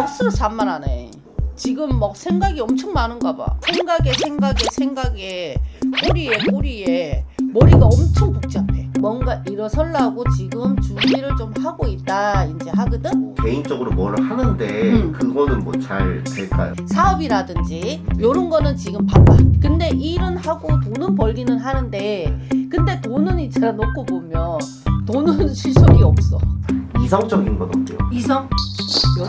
억수로 산만하네. 지금 막 생각이 엄청 많은가 봐. 생각에 생각에 생각에 꼬리에 꼬리에 머리가 엄청 복잡해. 뭔가 일어설라고 지금 준비를 좀 하고 있다 이제 하거든. 개인적으로 뭘 하는데 음. 그거는 뭐 잘 될까요? 사업이라든지 요런 거는 지금 바빠. 근데 일은 하고 돈은 벌기는 하는데 근데 돈은 있잖아 놓고 보면 돈은 실속이 없어. 이성적인 건 어때요? 이성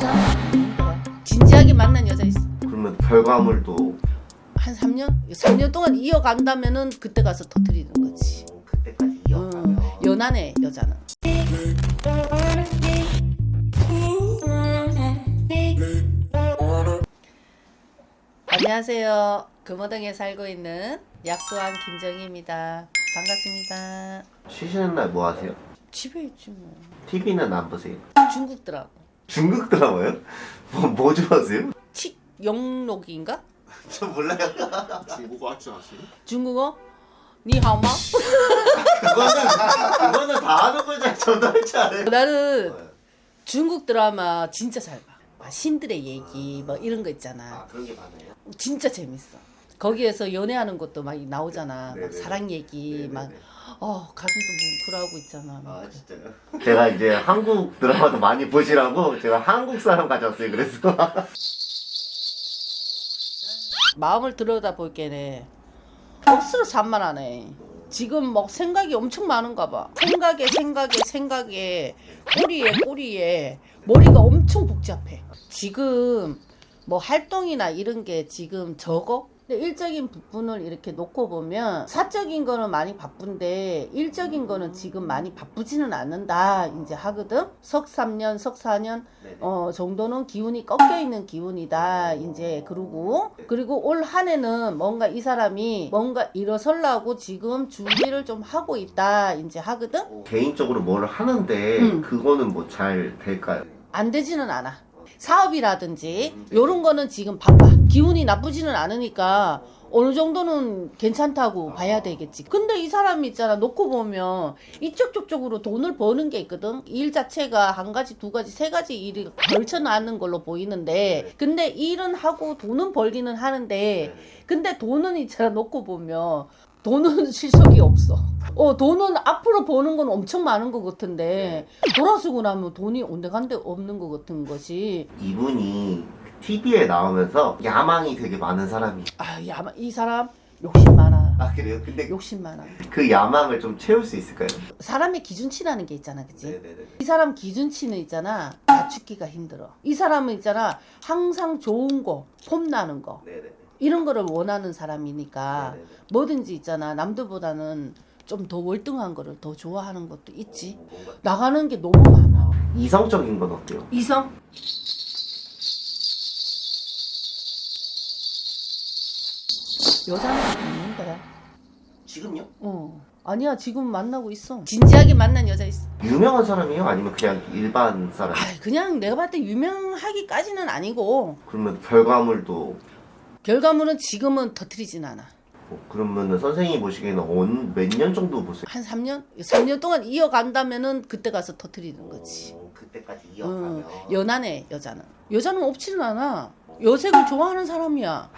아닌데 진지하게 만난 여자 있어. 그러면 결과물도 한 3년? 3년 동안 이어간다면은 그때 가서 터트리는 거지. 어, 그때까지 이어가면 연하네 여자는. 안녕하세요. 금호동에 살고 있는 약수왕 김정희입니다. 반갑습니다. 쉬시는 날 뭐 하세요? 집에 있지 뭐. TV는 안 보세요? 중국 드라마. 중국 드라마요? 뭐, 뭐 좋아하세요? 칙 영록인가? 저 몰라요 중국어 할줄 아시니? 중국어? 니하마? 그거는 그거는 다 하는 거잖아 저도 할줄 알아요 나는 중국 드라마 진짜 잘 봐. 아, 신들의 얘기 뭐 이런 거 있잖아. 아 그런 게 많아요? 진짜 재밌어. 거기에서 연애하는 것도 막 나오잖아. 막 네네네. 사랑 얘기 네네네. 막 어, 가슴도 뭉클하고 있잖아. 막. 아 진짜요? 제가 이제 한국 드라마도 많이 보시라고 제가 한국 사람 가져왔어요 그래서 마음을 들여다 볼게네. 억수로 산만하네. 지금 막 생각이 엄청 많은가 봐. 생각에 생각에 생각에 꼬리에 꼬리에 머리가 엄청 복잡해. 지금 뭐 활동이나 이런 게 지금 적어? 근데 일적인 부분을 이렇게 놓고 보면 사적인 거는 많이 바쁜데 일적인 거는 지금 많이 바쁘지는 않는다 이제 하거든. 석 3년 석 4년 어 정도는 기운이 꺾여 있는 기운이다 이제 그러고. 그리고 올 한 해는 뭔가 이 사람이 뭔가 일어설라고 지금 준비를 좀 하고 있다 이제 하거든. 개인적으로 뭘 하는데 음. 그거는 뭐 잘 될까요? 안 되지는 않아 사업이라든지 요런 거는 지금 바빠. 기운이 나쁘지는 않으니까 어느 정도는 괜찮다고 봐야 되겠지. 근데 이 사람이 있잖아. 놓고 보면 이쪽 저쪽으로 돈을 버는 게 있거든. 일 자체가 한 가지 두 가지 세 가지 일이 걸쳐나는 걸로 보이는데 근데 일은 하고 돈은 벌기는 하는데 근데 돈은 있잖아 놓고 보면 돈은 실속이 없어. 어 돈은 앞으로 버는 건 엄청 많은 것 같은데 돌아서고 나면 돈이 온데간데 없는 것 같은 것이 이분이 TV에 나오면서 야망이 되게 많은 사람이 아야이 사람 욕심 많아. 아 그래요? 근데 욕심 많아. 그 야망을 좀 채울 수 있을까요? 사람의 기준치라는 게 있잖아, 그치? 네네네 이 사람 기준치는 있잖아 맞추기가 힘들어. 이 사람은 있잖아 항상 좋은 거, 폼나는 거 네네네 이런 거를 원하는 사람이니까 네네네. 뭐든지 있잖아 남들보다는 좀 더 월등한 거를 더 좋아하는 것도 있지. 어, 나가는 게 너무 많아. 이성적인 건 어때요? 이성? 여자는 있는데. 지금요? 어. 아니야 지금 만나고 있어. 진지하게 만난 여자 있어. 유명한 사람이에요? 아니면 그냥 일반 사람? 아 그냥 내가 봤을 때 유명하기까지는 아니고 그러면 결과물도 결과물은 지금은 터트리진 않아. 뭐 그러면은 선생님이 보시기에는 몇 년 정도 보세요? 한 3년? 3년 동안 이어간다면은 그때 가서 터트리는 거지. 어, 그때까지 어, 이어가면 연하네 여자는. 여자는 없지는 않아. 여색을 좋아하는 사람이야.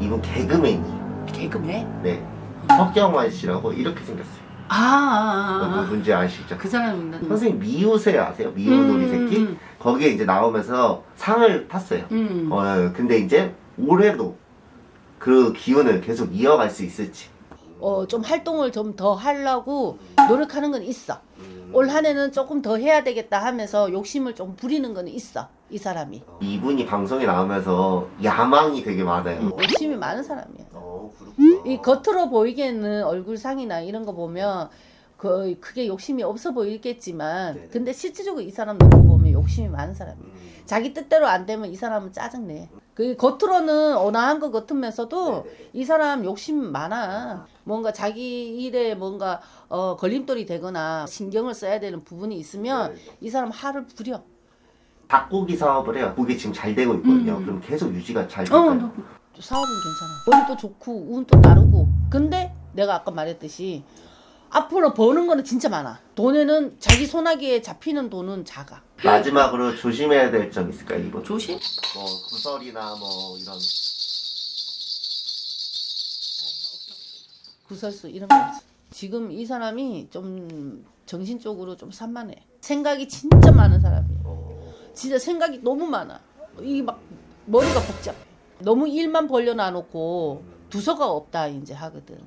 이분 개그맨이 개그맨? 네 석경환 씨라고 이렇게 생겼어요 아, 아, 아, 아. 누군지 아시죠? 그 사람인가? 선생님 미우새 아세요? 미우놀이 새끼? 음, 거기에 이제 나오면서 상을 탔어요 음, 음. 어, 근데 이제 올해도 그 기운을 계속 이어갈 수 있을지 어, 좀 활동을 좀 더 하려고 노력하는 건 있어. 올한 해는 조금 더 해야 되겠다 하면서 욕심을 좀 부리는 건 있어. 이 사람이. 이분이 방송에 나오면서 야망이 되게 많아요 음, 욕심이 많은 사람이야. 어. 이 겉으로 보이기에는 얼굴상이나 이런 거 보면 그 크게 욕심이 없어 보이겠지만 네네. 근데 실질적으로 이 사람 놓고 보면 욕심이 많은 사람이야. 음. 자기 뜻대로 안 되면 이 사람은 짜증내. 그 겉으로는 온화한 것 같으면서도 네네. 이 사람 욕심 많아. 뭔가 자기 일에 뭔가 어, 걸림돌이 되거나 신경을 써야 되는 부분이 있으면 네네. 이 사람 화를 부려. 닭고기 사업을 해요. 그게 지금 잘 되고 있거든요. 음. 그럼 계속 유지가 잘 어, 될까요? 너- 사업은 괜찮아. 머리도 좋고 운도 따르고. 근데 내가 아까 말했듯이 앞으로 버는 거는 진짜 많아. 돈에는 자기 손아귀에 잡히는 돈은 작아. 마지막으로 조심해야 될 점 있을까요 이분? 조심. 뭐 구설이나 뭐 이런 구설수 이런 거 없어. 지금 이 사람이 좀 정신적으로 좀 산만해. 생각이 진짜 많은 사람이에요. 어, 진짜 생각이 너무 많아. 이막 머리가 복잡해. 너무 일만 벌려놔 놓고 두서가 없다 이제 하거든.